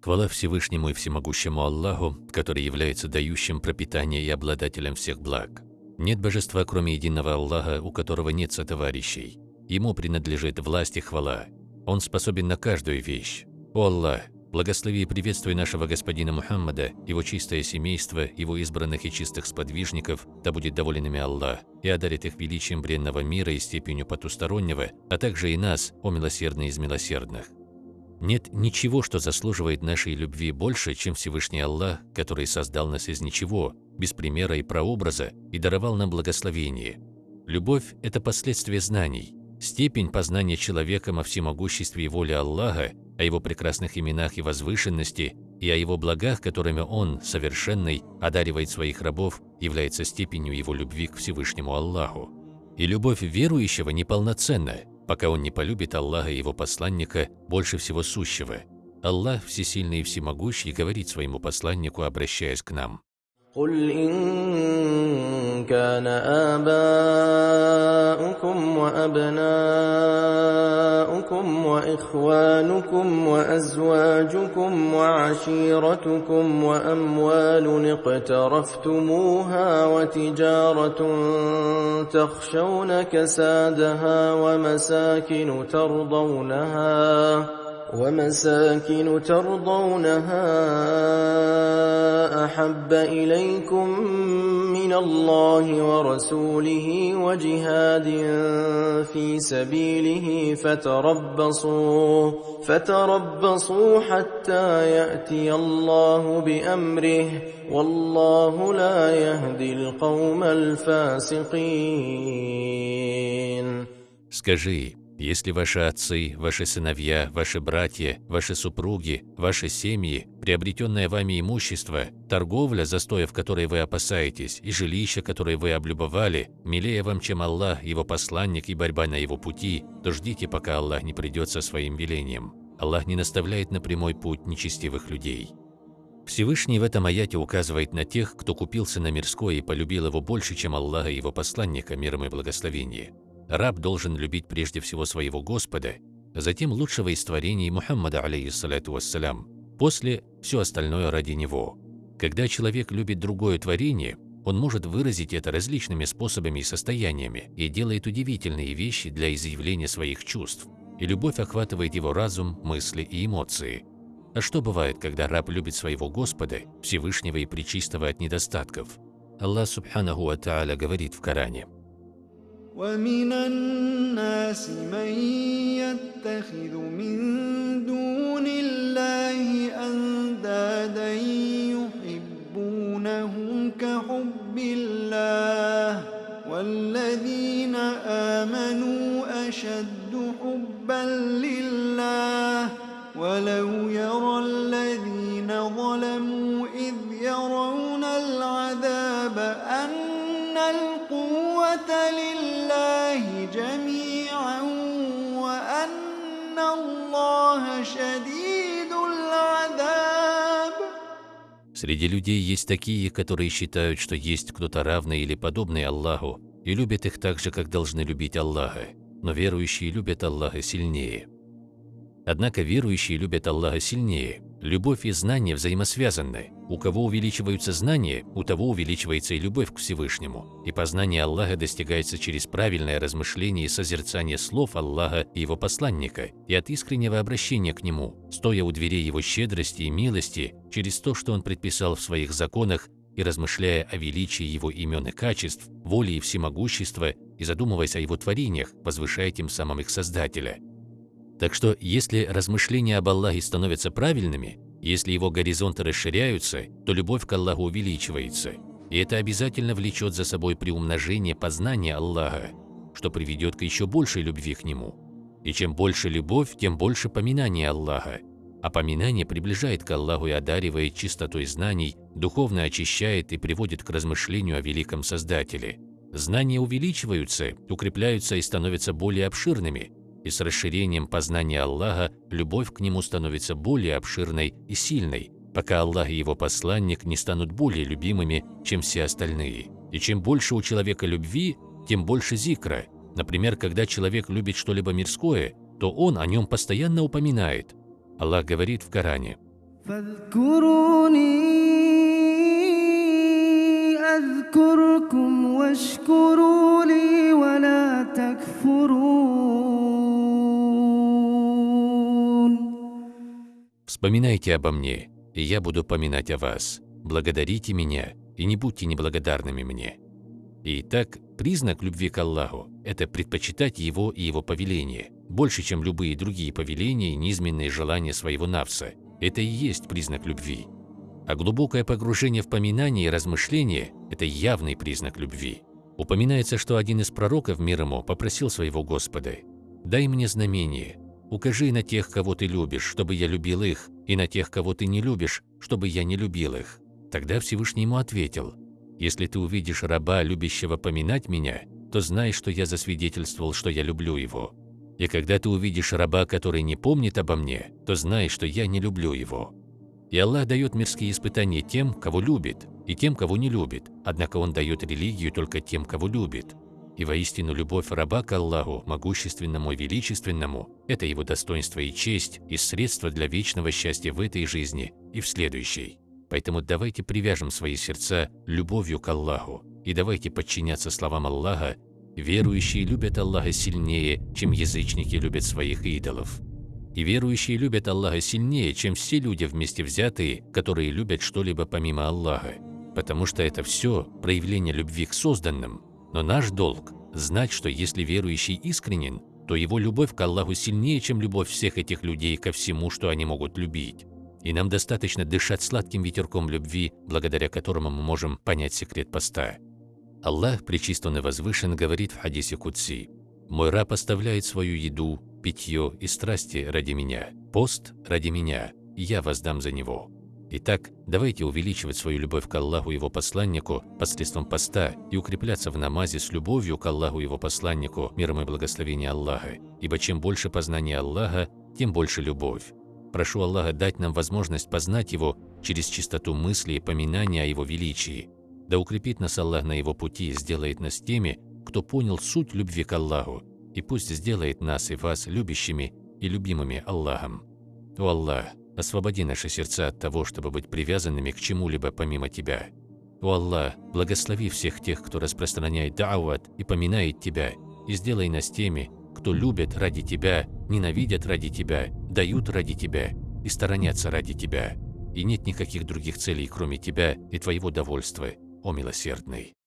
Хвала Всевышнему и Всемогущему Аллаху, который является дающим пропитание и обладателем всех благ. Нет божества, кроме единого Аллаха, у которого нет сотоварищей. Ему принадлежит власть и хвала. Он способен на каждую вещь. О Аллах, благослови и приветствуй нашего господина Мухаммада, его чистое семейство, его избранных и чистых сподвижников, да будет доволен ими Аллах, и одарит их величием бренного мира и степенью потустороннего, а также и нас, о милосердный из милосердных. Нет ничего, что заслуживает нашей любви больше, чем Всевышний Аллах, который создал нас из ничего, без примера и прообраза, и даровал нам благословение. Любовь – это последствие знаний. Степень познания человеком о всемогуществе и воле Аллаха, о его прекрасных именах и возвышенности, и о его благах, которыми он, совершенный, одаривает своих рабов, является степенью его любви к Всевышнему Аллаху. И любовь верующего неполноценна, пока он не полюбит Аллаха и его посланника больше всего сущего. Аллах, всесильный и всемогущий, говорит своему посланнику, обращаясь к нам. قل إن كان آباؤكم وأبناؤكم وإخوانكم وأزواجكم وعشيرتكم وأموال اقترفتموها وتجارة تخشون كسادها ومساكن ترضونها ومساكن ترضونها أحب إليكم من الله ورسوله وجهاد في سبيله فتربصوا فتربصوا حتى يأتي الله بأمره والله لا يهدي القوم الفاسقين Скажи, Если ваши отцы, ваши сыновья, ваши братья, ваши супруги, ваши семьи, приобретенное вами имущество, торговля, застоя в которой вы опасаетесь, и жилище, которое вы облюбовали, милее вам, чем Аллах, его посланник и борьба на его пути, то ждите, пока Аллах не придет со своим велением. Аллах не наставляет на прямой путь нечестивых людей. Всевышний в этом аяте указывает на тех, кто купился на мирское и полюбил его больше, чем Аллаха и его посланника, миром и благословение. Раб должен любить прежде всего своего Господа, а затем лучшего из творений Мухаммада, алейхиссалату вассалям, после все остальное ради него. Когда человек любит другое творение, он может выразить это различными способами и состояниями и делает удивительные вещи для изъявления своих чувств, и любовь охватывает его разум, мысли и эмоции. А что бывает, когда раб любит своего Господа, Всевышнего и Пречистого от недостатков? Аллах Субханаху Ва Та'аля говорит в Коране – ومن الناس من يتخذ من دون الله أندادا يحبونهم كحب الله والذين آمنوا أشد حبا لله ولو يرى الذين ظلموا إذ يرون العذاب أن لله جميعا وأن الله شديد العذاب Среди людей есть такие, которые считают, что есть кто-то равный или подобный Аллаху, и любят их так же, как должны любить Аллаха, но верующие любят Аллаха сильнее. Однако верующие любят Аллаха сильнее. Любовь и знание взаимосвязаны. У кого увеличиваются знания, у того увеличивается и любовь к Всевышнему. И познание Аллаха достигается через правильное размышление и созерцание слов Аллаха и Его посланника, и от искреннего обращения к Нему, стоя у дверей Его щедрости и милости, через то, что Он предписал в своих законах, и размышляя о величии Его имен и качеств, воли и всемогущества, и задумываясь о Его творениях, возвышая тем самым их Создателя. Так что, если размышления об Аллахе становятся правильными, если его горизонты расширяются, то любовь к Аллаху увеличивается. И это обязательно влечет за собой приумножение познания Аллаха, что приведет к еще большей любви к Нему. И чем больше любовь, тем больше поминания Аллаха. А поминание приближает к Аллаху и одаривает чистотой знаний, духовно очищает и приводит к размышлению о великом Создателе. Знания увеличиваются, укрепляются и становятся более обширными, и с расширением познания Аллаха любовь к Нему становится более обширной и сильной, пока Аллах и Его посланник не станут более любимыми, чем все остальные. И чем больше у человека любви, тем больше зикра. Например, когда человек любит что-либо мирское, то он о нем постоянно упоминает. Аллах говорит в Коране – فاذكروني أذكركم واشكروا لي ولا تكفرون Вспоминайте обо мне, и я буду поминать о вас. Благодарите меня, и не будьте неблагодарными мне. И так, признак любви к Аллаху – это предпочитать Его и Его повеление, больше, чем любые другие повеления и низменные желания своего навса. Это и есть признак любви. А глубокое погружение в поминание и размышление – это явный признак любви. Упоминается, что один из пророков мир ему попросил своего Господа «Дай мне знамение, укажи на тех, кого ты любишь, чтобы я любил их, и на тех, кого ты не любишь, чтобы я не любил их». Тогда Всевышний ему ответил «Если ты увидишь раба, любящего поминать меня, то знай, что я засвидетельствовал, что я люблю его. И когда ты увидишь раба, который не помнит обо мне, то знай, что я не люблю его». И Аллах дает мирские испытания тем, кого любит, и тем, кого не любит, однако Он дает религию только тем, кого любит. И воистину любовь раба к Аллаху, могущественному и величественному – это его достоинство и честь, и средство для вечного счастья в этой жизни и в следующей. Поэтому давайте привяжем свои сердца любовью к Аллаху, и давайте подчиняться словам Аллаха Верующие любят Аллаха сильнее, чем язычники любят своих идолов. И верующие любят Аллаха сильнее, чем все люди вместе взятые, которые любят что-либо помимо Аллаха. Потому что это все проявление любви к созданным. Но наш долг – знать, что если верующий искренен, то его любовь к Аллаху сильнее, чем любовь всех этих людей ко всему, что они могут любить. И нам достаточно дышать сладким ветерком любви, благодаря которому мы можем понять секрет поста. Аллах, пречистон и возвышен, говорит в хадисе Кудси, «Мой раб оставляет свою еду, питье и страсти ради меня, пост ради меня, я воздам за него». Итак, давайте увеличивать свою любовь к Аллаху и Его посланнику посредством поста и укрепляться в намазе с любовью к Аллаху и Его посланнику, миром и благословением Аллаха, ибо чем больше познания Аллаха, тем больше любовь. Прошу Аллаха дать нам возможность познать Его через чистоту мысли и поминания о Его величии, да укрепит нас Аллах на его пути и сделает нас теми, кто понял суть любви к Аллаху, и пусть сделает нас и вас любящими и любимыми Аллахом. О Аллах, освободи наши сердца от того, чтобы быть привязанными к чему-либо помимо Тебя. О Аллах, благослови всех тех, кто распространяет да'ват и поминает Тебя, и сделай нас теми, кто любит ради Тебя, ненавидят ради Тебя, дают ради Тебя и сторонятся ради Тебя. И нет никаких других целей, кроме Тебя и Твоего довольства, о милосердный.